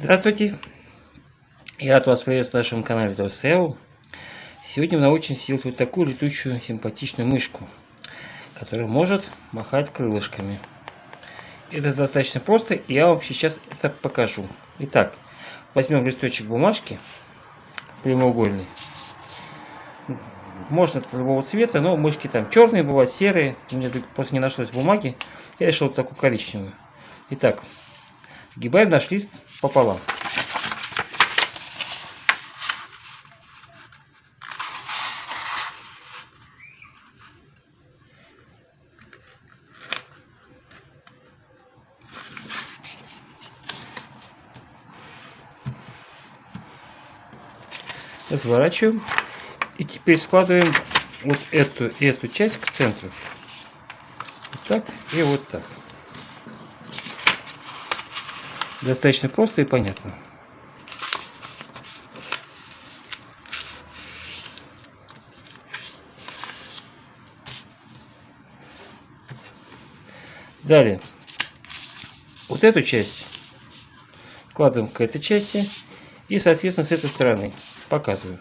Здравствуйте! Я рад вас приветствовать на нашем канале DOSEO. Сегодня мы научимся сделать вот такую летучую симпатичную мышку, которая может махать крылышками. Это достаточно просто, и я вам сейчас это покажу. Итак, возьмем листочек бумажки прямоугольный. Можно любого цвета, но мышки там черные бывают, серые. Мне просто не нашлось бумаги. Я решил вот такую коричневую. Итак, сгибаем наш лист пополам. разворачиваем. И теперь складываем вот эту эту часть к центру. Вот так и вот так достаточно просто и понятно. Далее. Вот эту часть. Складываем к этой части. И соответственно с этой стороны. Показываю.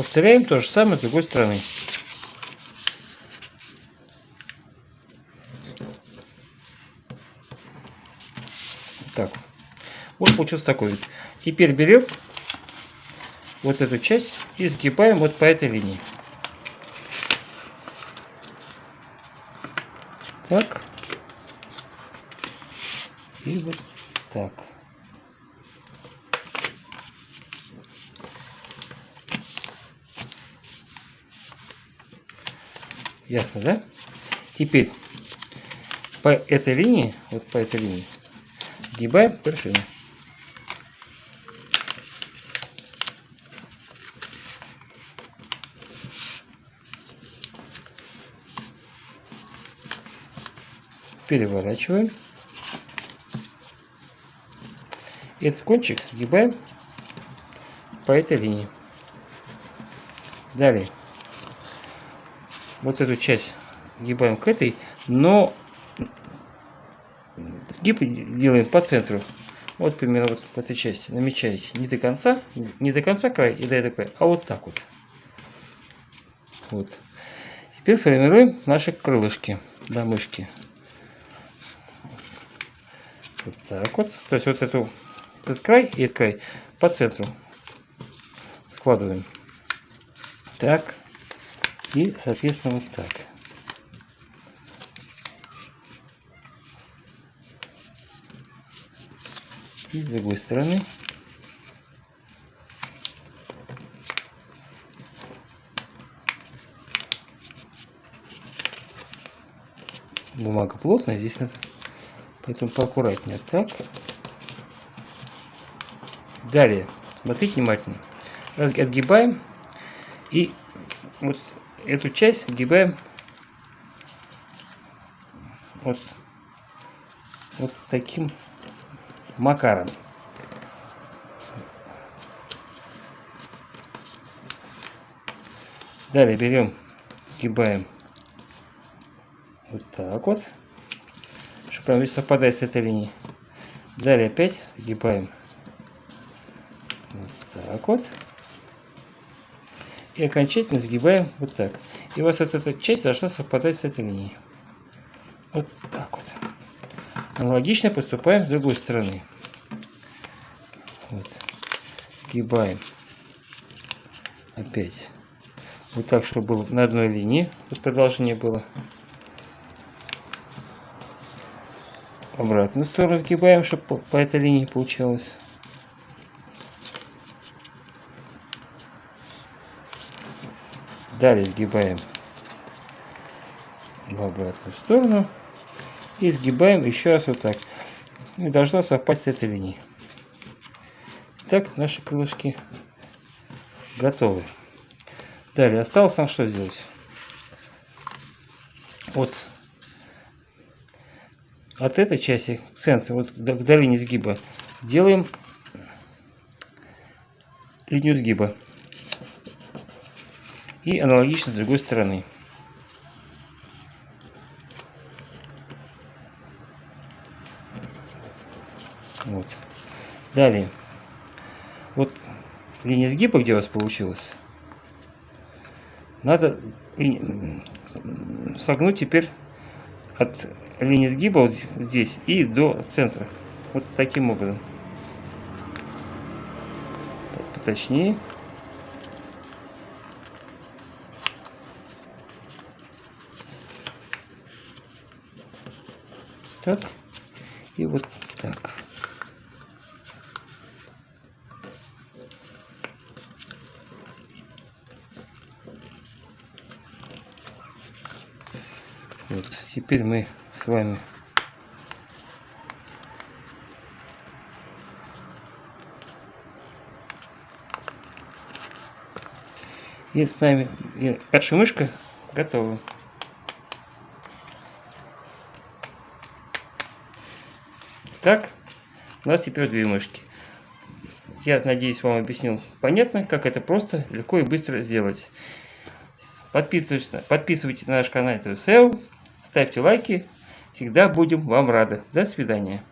Повторяем то же самое с другой стороны. Так. Вот получился такой вид. Теперь берем вот эту часть и сгибаем вот по этой линии. так. И вот так. Ясно, да? Теперь по этой линии, вот по этой линии, сгибаем вершину. переворачиваем. Этот кончик сгибаем по этой линии. Далее. Вот эту часть сгибаем к этой, но сгиб делаем по центру. Вот примерно вот в этой части намечаете не до конца, не до конца край и до края, а вот так вот. Вот. Теперь формируем наши крылышки до мышки. Вот так вот. То есть вот эту, этот край и этот край по центру складываем. Так. И, соответственно, вот так. И с другой стороны. Бумага плотная, здесь надо Поэтому поаккуратнее. Так. Далее. Смотрите внимательно. Отгибаем. И вот эту часть сгибаем вот, вот таким макаром. Далее берем, сгибаем вот так вот прям совпадает с этой линией. Далее опять сгибаем. Вот так вот. И окончательно сгибаем вот так. И у вас вот эта часть должна совпадать с этой линией. Вот так вот. Аналогично поступаем с другой стороны. Вот. Сгибаем. Опять. Вот так, чтобы было на одной линии. Вот продолжение было. обратную сторону сгибаем, чтобы по, этой линии получалось. Далее сгибаем в обратную сторону и сгибаем еще раз вот так. И должна совпасть с этой линией. Так, наши крылышки готовы. Далее осталось нам что сделать? Вот от этой части к центру, вот к долине сгиба, делаем линию сгиба. И аналогично с другой стороны. Вот. Далее. Вот линия сгиба, где у вас получилась, надо согнуть теперь от линии сгиба вот здесь и до центра. Вот таким образом. Поточнее. Так. И вот так. Вот. Теперь мы с вами и с нами и наша мышка готова. Так, у нас теперь две мышки. Я надеюсь, вам объяснил понятно, как это просто, легко и быстро сделать. Подписывайтесь, подписывайтесь на наш канал SEO. Ставьте лайки. Всегда будем вам рады. До свидания.